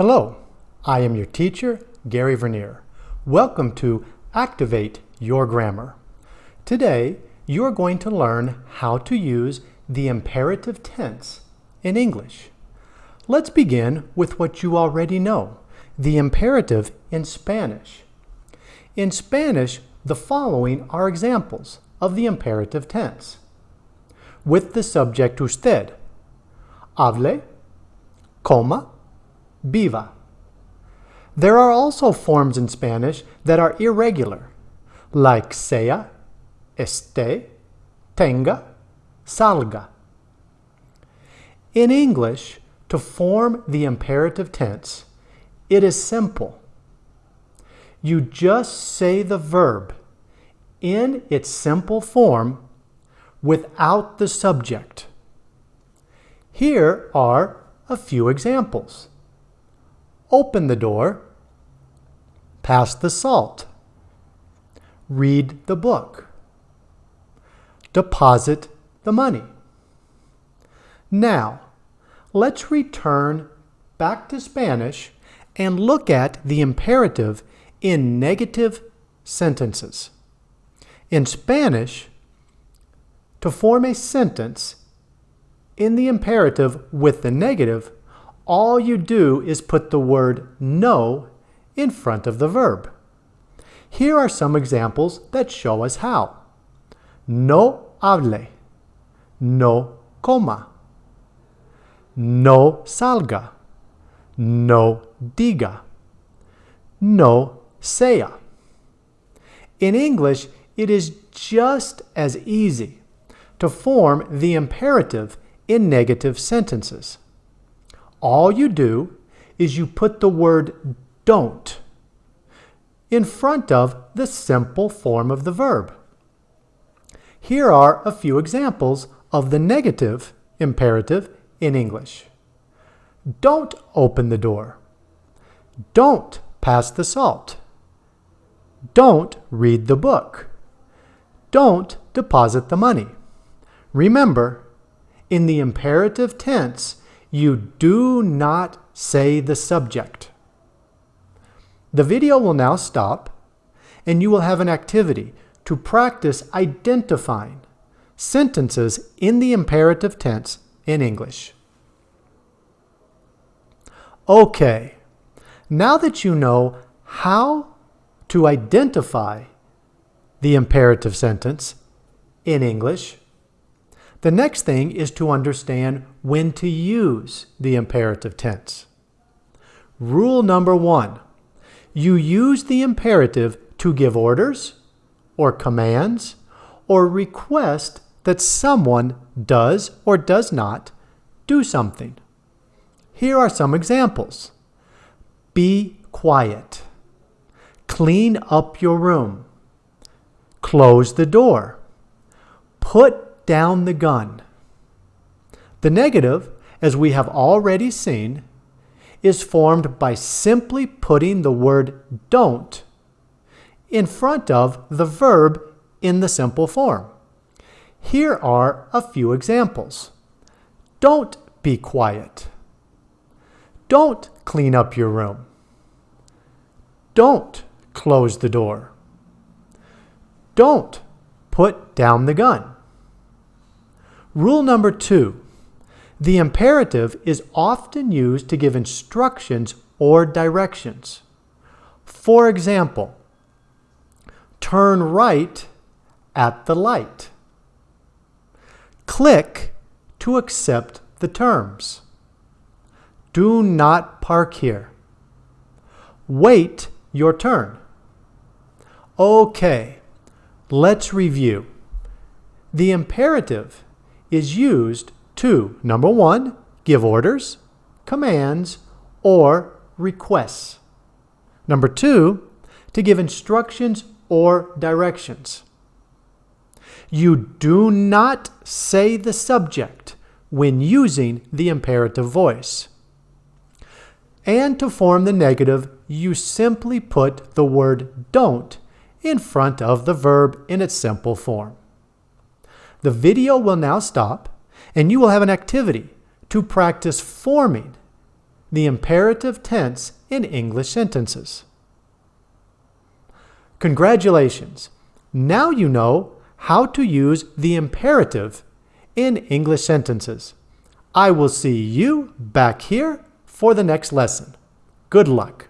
Hello, I am your teacher, Gary Vernier. Welcome to Activate Your Grammar. Today, you are going to learn how to use the imperative tense in English. Let's begin with what you already know, the imperative in Spanish. In Spanish, the following are examples of the imperative tense. With the subject usted, hable, coma, viva. There are also forms in Spanish that are irregular, like sea, esté, tenga, salga. In English, to form the imperative tense, it is simple. You just say the verb in its simple form without the subject. Here are a few examples. Open the door. Pass the salt. Read the book. Deposit the money. Now, let's return back to Spanish and look at the imperative in negative sentences. In Spanish, to form a sentence in the imperative with the negative, all you do is put the word no in front of the verb. Here are some examples that show us how. No hable. No coma. No salga. No diga. No sea. In English, it is just as easy to form the imperative in negative sentences. All you do is you put the word don't in front of the simple form of the verb. Here are a few examples of the negative imperative in English. Don't open the door. Don't pass the salt. Don't read the book. Don't deposit the money. Remember, in the imperative tense, you do not say the subject. The video will now stop, and you will have an activity to practice identifying sentences in the imperative tense in English. Okay, now that you know how to identify the imperative sentence in English, the next thing is to understand when to use the imperative tense. Rule number one, you use the imperative to give orders or commands or request that someone does or does not do something. Here are some examples. Be quiet. Clean up your room. Close the door. Put down the gun. The negative, as we have already seen, is formed by simply putting the word don't in front of the verb in the simple form. Here are a few examples. Don't be quiet. Don't clean up your room. Don't close the door. Don't put down the gun. Rule number two, the imperative is often used to give instructions or directions. For example, turn right at the light. Click to accept the terms. Do not park here. Wait your turn. Okay, let's review. The imperative is used to, number one, give orders, commands, or requests. Number two, to give instructions or directions. You do not say the subject when using the imperative voice. And to form the negative, you simply put the word don't in front of the verb in its simple form. The video will now stop and you will have an activity to practice forming the imperative tense in English sentences. Congratulations! Now you know how to use the imperative in English sentences. I will see you back here for the next lesson. Good luck.